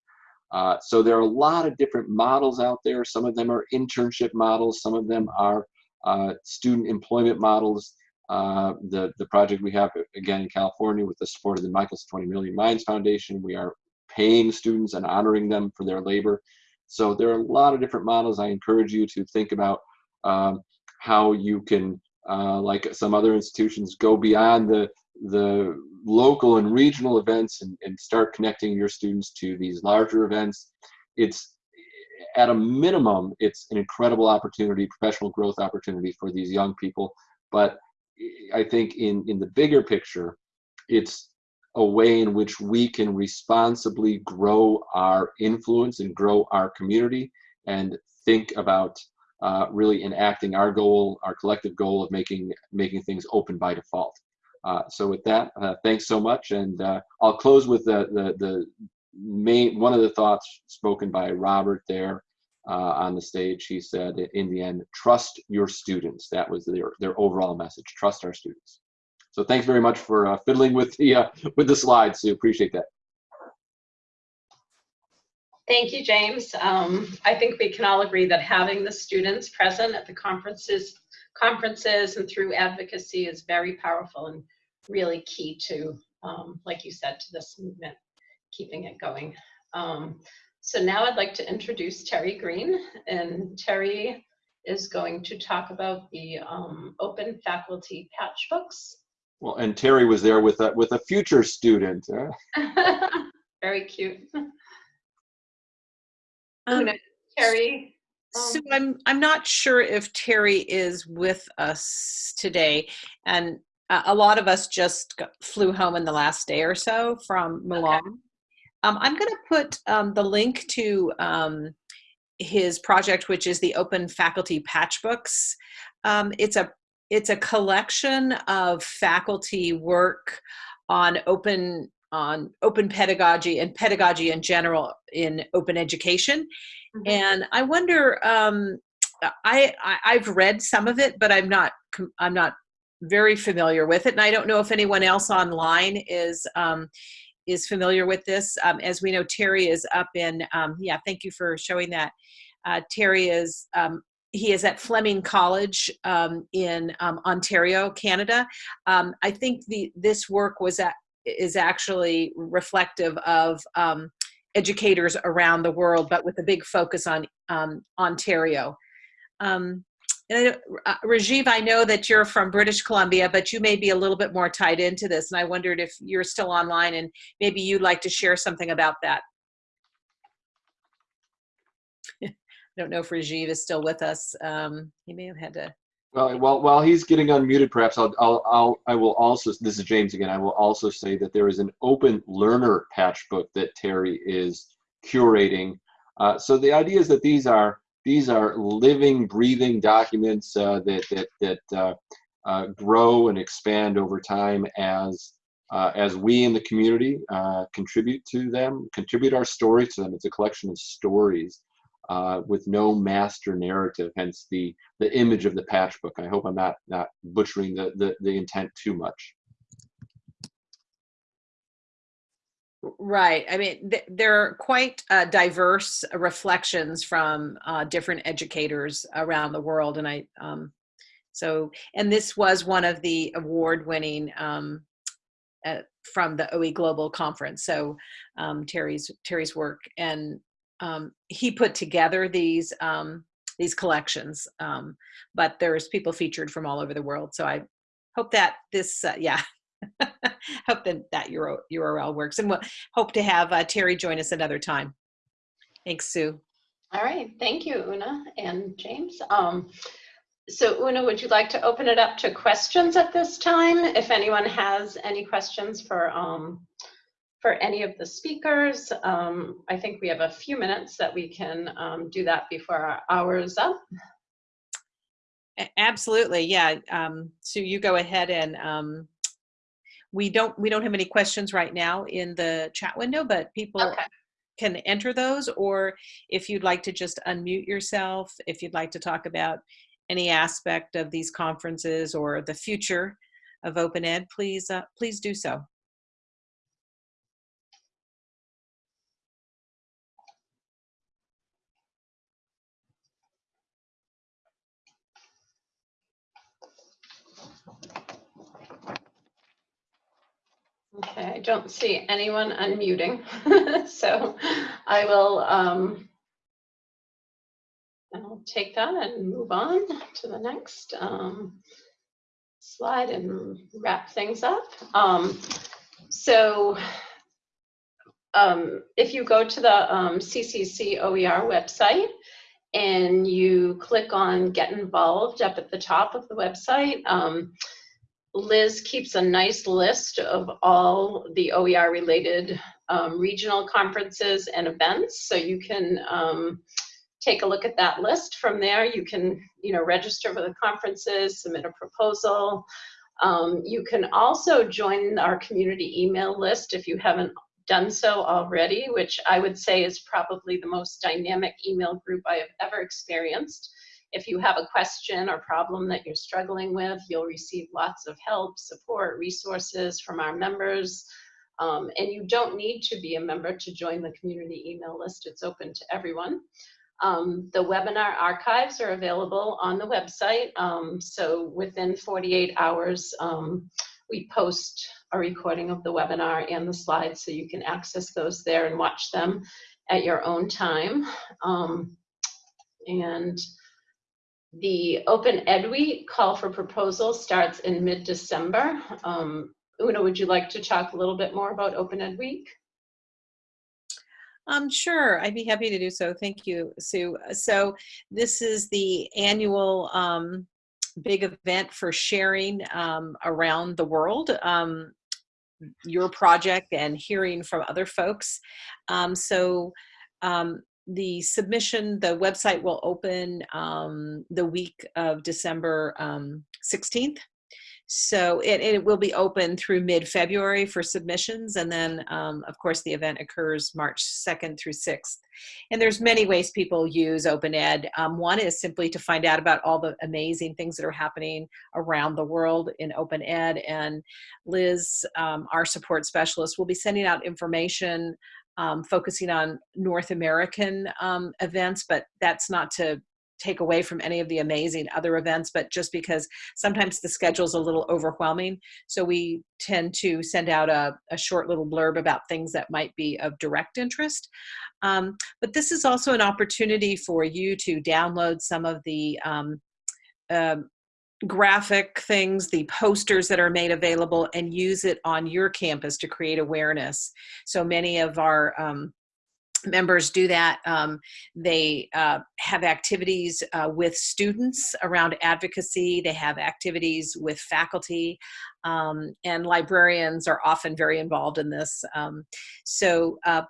uh, so there are a lot of different models out there. Some of them are internship models. Some of them are uh, student employment models. Uh, the, the project we have, again, in California with the support of the Michelson 20 Million Minds Foundation, we are paying students and honoring them for their labor. So there are a lot of different models. I encourage you to think about um, how you can, uh, like some other institutions, go beyond the, the local and regional events and, and start connecting your students to these larger events. It's at a minimum, it's an incredible opportunity, professional growth opportunity for these young people. But I think in, in the bigger picture, it's a way in which we can responsibly grow our influence and grow our community and think about uh, really enacting our goal, our collective goal of making making things open by default. Uh, so with that, uh, thanks so much. And uh, I'll close with the, the, the, main, one of the thoughts spoken by Robert there on the stage. He said, in the end, trust your students. That was their, their overall message, trust our students. So thanks very much for fiddling with the, with the slides, Sue. Appreciate that. Thank you, James. Um, I think we can all agree that having the students present at the conferences conferences and through advocacy is very powerful and really key to, um, like you said, to this movement, keeping it going. Um, so now I'd like to introduce Terry Greene, and Terry is going to talk about the um, open faculty patch books. Well, and Terry was there with a, with a future student. Huh? [LAUGHS] Very cute. Um, Terry, so um, I'm I'm not sure if Terry is with us today, and uh, a lot of us just flew home in the last day or so from Milan. Okay. Um, I'm going to put um, the link to um, his project, which is the Open Faculty Patchbooks. Um, it's a it's a collection of faculty work on open on open pedagogy and pedagogy in general in open education Mm-hmm. And I wonder, um, I, I have read some of it, but I'm not I'm not very familiar with it, and I don't know if anyone else online is um, is familiar with this. Um, as we know, Terry is up in um, yeah. Thank you for showing that. Uh, Terry is um, he is at Fleming College um, in um, Ontario, Canada. I think the this work was at, is actually reflective of um, educators around the world, but with a big focus on um, Ontario. Um, and I, know- uh, Rajiv, I know that you're from British Columbia, but you may be a little bit more tied into this, and I wondered if you're still online and maybe you'd like to share something about that. [LAUGHS] I don't know if Rajiv is still with us. Um, he may have had to. Well, while, while he's getting unmuted, perhaps I'll, I'll, I'll, I will also, this is James again, I will also say that there is an open learner patch book that Terry is curating. Uh, so the idea is that these are, these are living, breathing documents uh, that, that, that uh, uh, grow and expand over time as, as we in the community contribute to them, contribute our story to them. It's a collection of stories uh, with no master narrative, hence the the image of the patch book. I hope I'm not not butchering the the, the intent too much. Right. I mean, th- they're quite uh, diverse reflections from uh, different educators around the world, and I um, so and this was one of the award-winning um, uh, from the OE Global Conference. So um, Terry's Terry's work, and um, he put together these um, these collections. Um, but there's people featured from all over the world. So I hope that this, uh, yeah, [LAUGHS] [LAUGHS] hope that that URL, works, and we'll hope to have uh, Terry join us another time. Thanks, Sue. All right, thank you, Una and James. Um, so Una, would you like to open it up to questions at this time? If anyone has any questions for, um, for any of the speakers, um, I think we have a few minutes that we can um, do that before our hour is up. Absolutely, yeah. Um, Sue, you go ahead and um, we don't we don't have any questions right now in the chat window, but people Okay. can enter those. Or if you'd like to just unmute yourself, if you'd like to talk about any aspect of these conferences or the future of Open Ed, please uh, please do so. Okay, I don't see anyone unmuting, [LAUGHS] so I will, um, I'll take that and move on to the next um, slide and wrap things up. Um, so um, if you go to the um, CCC OER website and you click on Get Involved up at the top of the website, um, Liz keeps a nice list of all the OER related um, regional conferences and events. So you can um, take a look at that list. From there, you can you know register for the conferences, submit a proposal. Um, you can also join our community email list if you haven't done so already, which I would say is probably the most dynamic email group I have ever experienced. If you have a question or problem that you're struggling with, you'll receive lots of help, support, resources from our members. Um, and you don't need to be a member to join the community email list. It's open to everyone. Um, the webinar archives are available on the website. Um, so within 48 hours, um, we post a recording of the webinar and the slides so you can access those there and watch them at your own time. Um, and the Open Ed Week call for proposals starts in mid-December. Um, Una, would you like to talk a little bit more about Open Ed Week? Um, sure, I'd be happy to do so. Thank you, Sue. So this is the annual um, big event for sharing um, around the world. Um, your project and hearing from other folks. Um, so um, the submission, the website will open um, the week of December um, 16th. So it, it will be open through mid-February for submissions, and then um, of course the event occurs March 2nd through 6th. And there's many ways people use Open Ed. Um, one is simply to find out about all the amazing things that are happening around the world in Open Ed. And Liz, um, our support specialist, will be sending out information um, focusing on North American um, events, but that's not to take away from any of the amazing other events, but just because sometimes the schedule's a little overwhelming. So we tend to send out a, a short little blurb about things that might be of direct interest. Um, but this is also an opportunity for you to download some of the um, um, graphic things, the posters that are made available, and use it on your campus to create awareness. So many of our um, members do that. Um, they uh, have activities uh, with students around advocacy. They have activities with faculty, um, and librarians are often very involved in this. Um, so uh,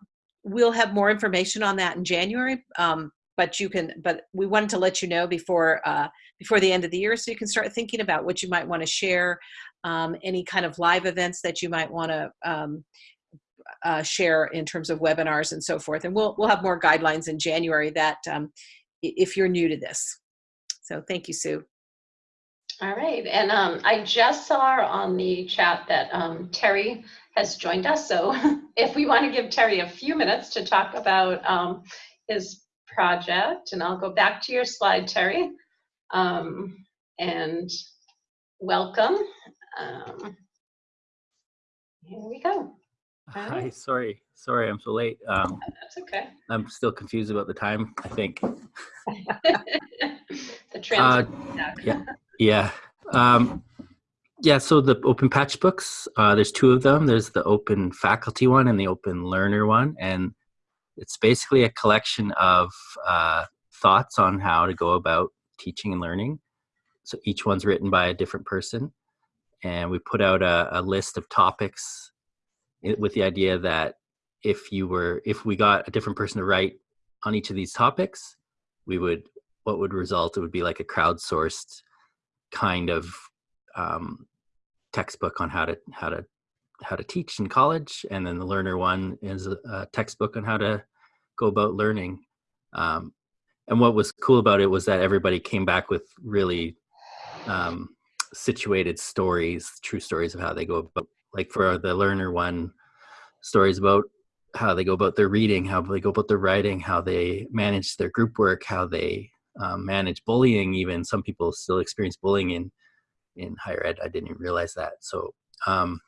we'll have more information on that in January. Um, but you can, but we wanted to let you know before uh, before the end of the year, so you can start thinking about what you might want to share, um, any kind of live events that you might want to um, uh, share in terms of webinars and so forth. And we'll, we'll have more guidelines in January that um, if you're new to this. So thank you, Sue. All right, and um, I just saw on the chat that um, Terry has joined us. So [LAUGHS] if we want to give Terry a few minutes to talk about um, his project, and I'll go back to your slide, Terry, um, and welcome. Um, here we go. Hi, sorry, sorry, I'm so late. Um, That's okay. I'm still confused about the time. I think. [LAUGHS] the trans. yeah. Yeah. Um, yeah. So the open patch books, uh, there's two of them. There's the open faculty one and the open learner one, and it's basically a collection of uh, thoughts on how to go about teaching and learning. So each one's written by a different person, and we put out a, a list of topics with the idea that if you were if we got a different person to write on each of these topics we would what would result? It would be like a crowdsourced kind of um, textbook on how to how to how to teach in college. And then the learner one is a, a textbook on how to go about learning. Um, and what was cool about it was that everybody came back with really um, situated stories true stories of how they go about like for the learner one stories about how they go about their reading how they go about their writing how they manage their group work how they um, manage bullying even. Some people still experience bullying in in higher ed. I didn't even realize that. So um,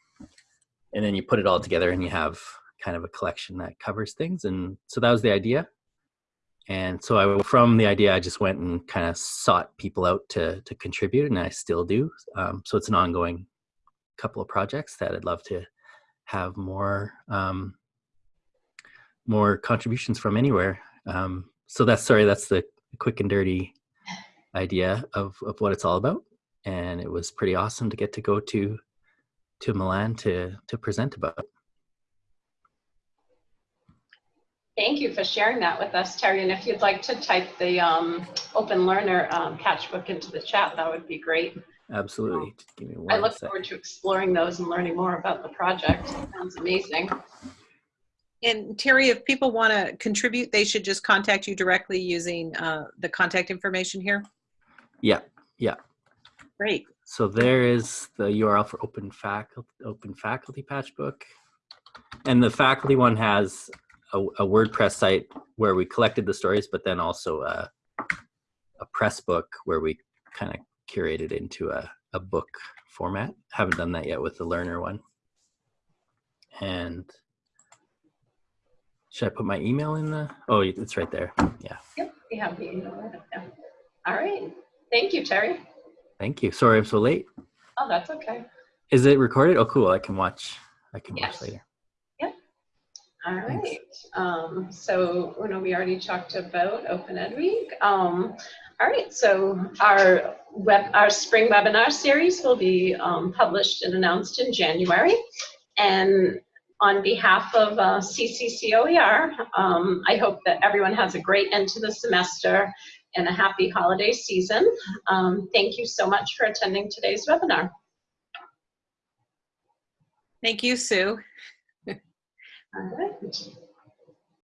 and then you put it all together and you have kind of a collection that covers things. And so that was the idea and so i from the idea i just went and kind of sought people out to to contribute and i still do um, so it's an ongoing couple of projects that i'd love to have more um, more contributions from anywhere. Um, so that's sorry, that's the quick and dirty idea of, of what it's all about. And it was pretty awesome to get to go to to Milan to to present about. Thank you for sharing that with us, Terry. And if you'd like to type the um, Open Learner um, patchbook into the chat, that would be great. Absolutely. Give me one I look sec. forward to exploring those and learning more about the project. Sounds amazing. And Terry, if people want to contribute, they should just contact you directly using uh, the contact information here. Yeah, yeah. Great. So there is the URL for open faculty open faculty patchbook. And the faculty one has a, a WordPress site where we collected the stories, but then also a, a press book where we kind of curated into a, a book format. Haven't done that yet with the learner one. And should I put my email in the? Oh, it's right there. Yeah. Yep, we have the email right there. All right. Thank you, Terry. Thank you. Sorry I'm so late. Oh, that's okay. Is it recorded? Oh, cool. I can watch. I can Yes. watch later. All Thanks. right. Um, so, you know, we already talked about Open Ed Week. Um, all right. So our web, our spring webinar series will be um, published and announced in January. And on behalf of uh, CCCOER, um, I hope that everyone has a great end to the semester and a happy holiday season. Um, thank you so much for attending today's webinar. Thank you, Sue. All right.